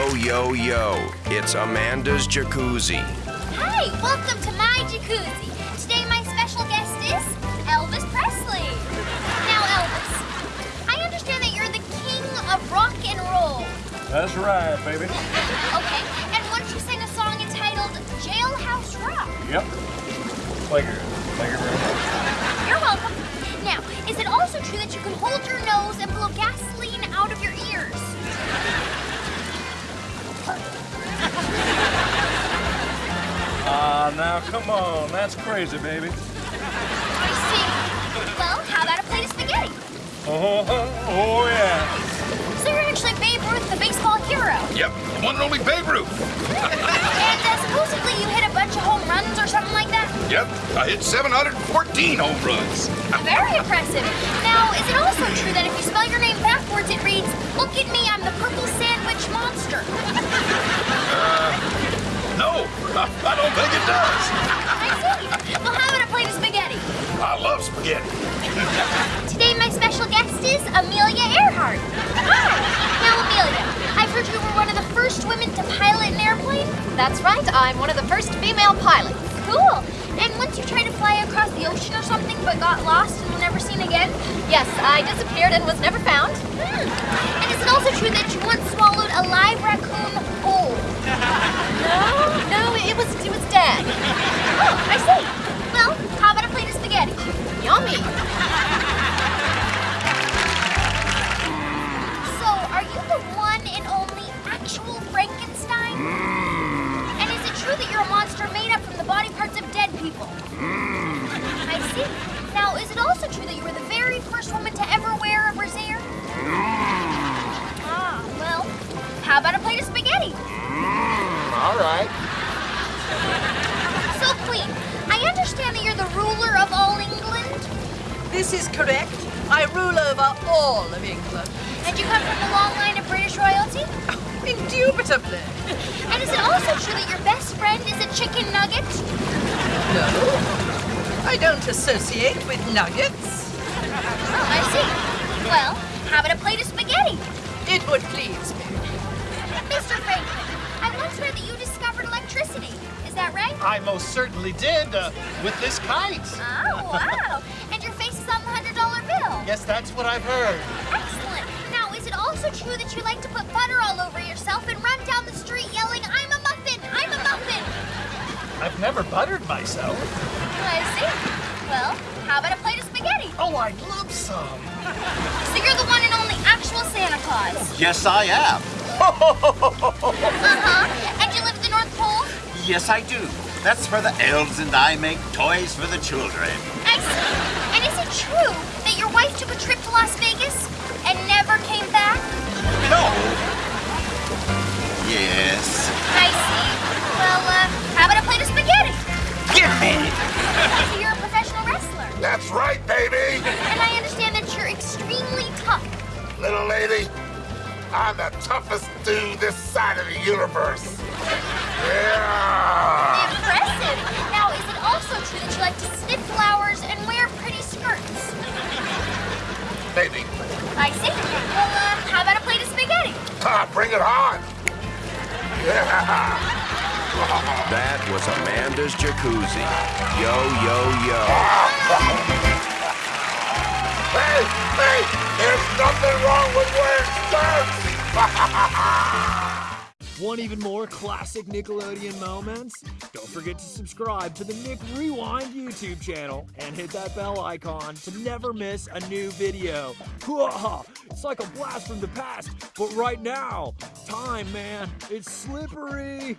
Yo, yo, yo. It's Amanda's Jacuzzi. Hi, welcome to my jacuzzi. Today my special guest is Elvis Presley. Now, Elvis, I understand that you're the king of rock and roll. That's right, baby. Okay, and once you sang a song entitled Jailhouse Rock. Yep. Thank you. Thank you very much. You're welcome. Now, is it also true that you can hold your nose and blow gasoline Ah, now come on. That's crazy, baby. I see. Well, how about a plate of spaghetti? Oh, oh yeah. So you're actually Babe Ruth, the baseball hero. Yep, the one and only Babe Ruth. And uh, supposedly you hit a bunch of home runs or something like that? Yep, I hit 714 home runs. Very impressive. Now, is it also true that if you spell your name backwards, it reads, Look at me, I'm the purple I love spaghetti. Today, my special guest is Amelia Earhart. Hi. Now, Amelia, I've heard you were one of the first women to pilot an airplane. That's right, I'm one of the first female pilots. Cool. And once you tried to fly across the ocean or something, but got lost and were never seen again? Yes, I disappeared and was never found. Hmm. And is it also true that you once swallowed a live raccoon whole? No, no, it was it was dead. Oh, I see. Also true that you were the very first woman to ever wear a brassiere? Ah, well, how about a plate of spaghetti? All right. So, Queen, I understand that you're the ruler of all England, This is correct. I rule over all of England. and you come from a long line of British royalty? Oh, Indubitably. And is it also true that your best friend is a chicken nugget? No. I don't associate with nuggets. Oh, I see. Well, how about a plate of spaghetti? It would please me. Mr. Franklin, I once read that you discovered electricity. Is that right? I most certainly did, uh, with this kite. Oh, wow. And your face is on the $100 bill. Yes, that's what I've heard. Excellent. Now, is it also true that you like to put butter all over yourself and run down the street yelling, I'm a muffin, I'm a muffin? I've never buttered myself. I see. Well, how about a plate of spaghetti? Oh, I'd love some. So you're the one and only actual Santa Claus. Yes, I am. Uh-huh. And you live at the North Pole? Yes, I do. That's where the elves and I make toys for the children. Excellent. And is it true that your wife took a trip to Las Vegas and never came back? I'm the toughest dude this side of the universe. Yeah. Impressive. Now, is it also true that you like to sniff flowers and wear pretty skirts? Baby, I see. Well, uh, how about a plate of spaghetti? ah, bring it on. Yeah. That was Amanda's Jacuzzi. Yo, yo, yo. Hey, hey, there's nothing wrong with wearing skirts. Want even more classic Nickelodeon moments? Don't forget to subscribe to the Nick Rewind YouTube channel and hit that bell icon to never miss a new video. It's like a blast from the past, but right now, time, man, it's slippery.